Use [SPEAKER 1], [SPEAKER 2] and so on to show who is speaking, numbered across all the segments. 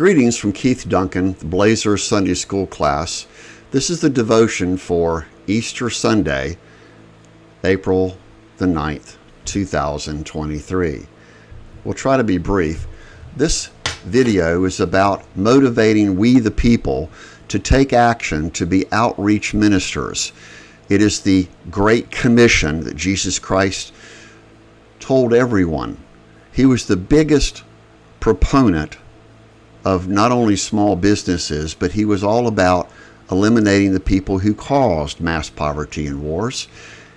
[SPEAKER 1] Greetings from Keith Duncan, the Blazer Sunday School class. This is the devotion for Easter Sunday, April the 9th, 2023. We'll try to be brief. This video is about motivating we the people to take action to be outreach ministers. It is the Great Commission that Jesus Christ told everyone. He was the biggest proponent of not only small businesses, but he was all about eliminating the people who caused mass poverty and wars.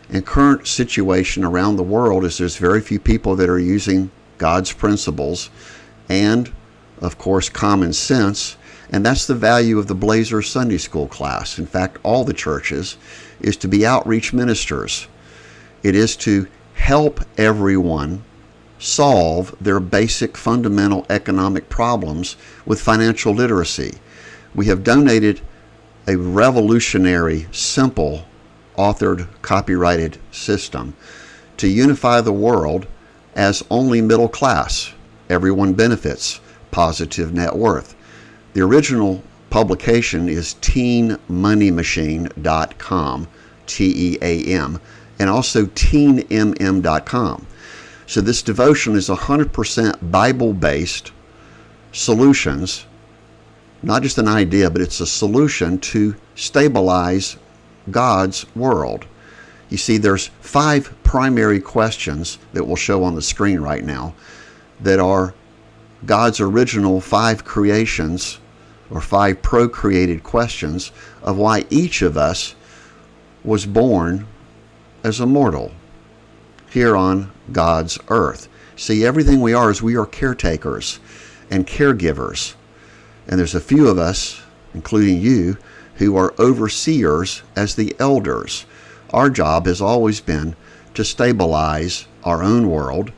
[SPEAKER 1] And current situation around the world is there's very few people that are using God's principles and, of course, common sense. And that's the value of the Blazer Sunday School class. In fact, all the churches is to be outreach ministers. It is to help everyone solve their basic fundamental economic problems with financial literacy. We have donated a revolutionary, simple, authored, copyrighted system to unify the world as only middle class. Everyone benefits, positive net worth. The original publication is teammoneymachine.com, T E A M, and also teammm.com. So this devotion is 100% Bible-based solutions, not just an idea, but it's a solution to stabilize God's world. You see, there's five primary questions that we'll show on the screen right now that are God's original five creations or five procreated questions of why each of us was born as a mortal here on God's earth. See, everything we are is we are caretakers and caregivers. And there's a few of us, including you, who are overseers as the elders. Our job has always been to stabilize our own world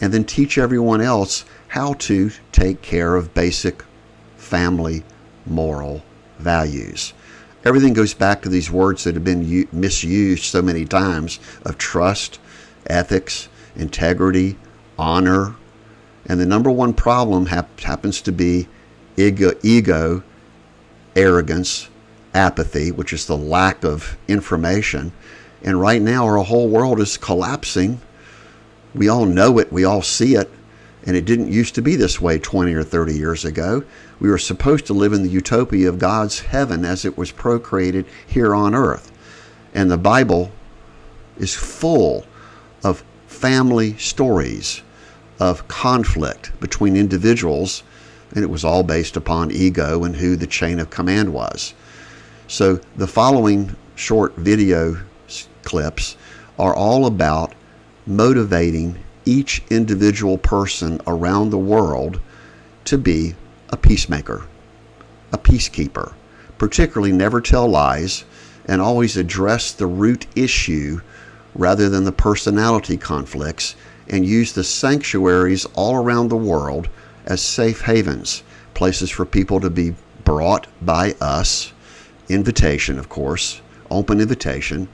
[SPEAKER 1] and then teach everyone else how to take care of basic family moral values. Everything goes back to these words that have been misused so many times of trust, ethics, integrity, honor. And the number one problem hap happens to be ego, ego, arrogance, apathy, which is the lack of information. And right now, our whole world is collapsing. We all know it, we all see it. And it didn't used to be this way 20 or 30 years ago. We were supposed to live in the utopia of God's heaven as it was procreated here on earth. And the Bible is full of family stories of conflict between individuals, and it was all based upon ego and who the chain of command was. So the following short video clips are all about motivating each individual person around the world to be a peacemaker, a peacekeeper, particularly never tell lies and always address the root issue rather than the personality conflicts and use the sanctuaries all around the world as safe havens, places for people to be brought by us, invitation, of course, open invitation,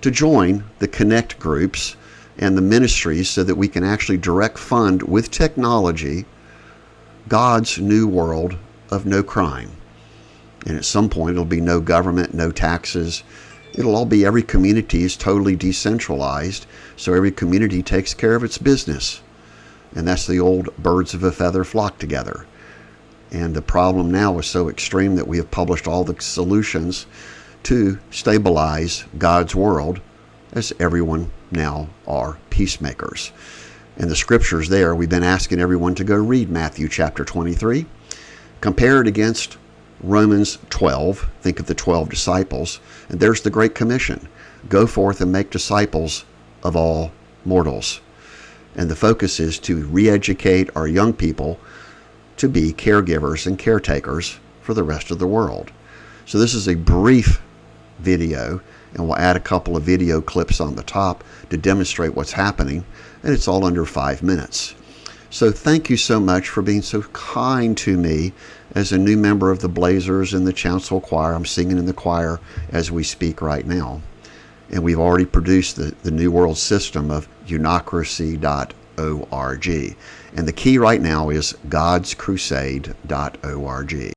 [SPEAKER 1] to join the Connect groups and the ministries so that we can actually direct fund with technology God's new world of no crime. And at some point, it'll be no government, no taxes, It'll all be every community is totally decentralized, so every community takes care of its business. And that's the old birds of a feather flock together. And the problem now is so extreme that we have published all the solutions to stabilize God's world as everyone now are peacemakers. And the scriptures there, we've been asking everyone to go read Matthew chapter 23, compare it against Romans 12, think of the 12 disciples, and there's the Great Commission. Go forth and make disciples of all mortals. And the focus is to re-educate our young people to be caregivers and caretakers for the rest of the world. So this is a brief video, and we'll add a couple of video clips on the top to demonstrate what's happening, and it's all under five minutes. So thank you so much for being so kind to me as a new member of the Blazers and the Chancel Choir. I'm singing in the choir as we speak right now. And we've already produced the, the New World System of unocracy.org. And the key right now is godscrusade.org.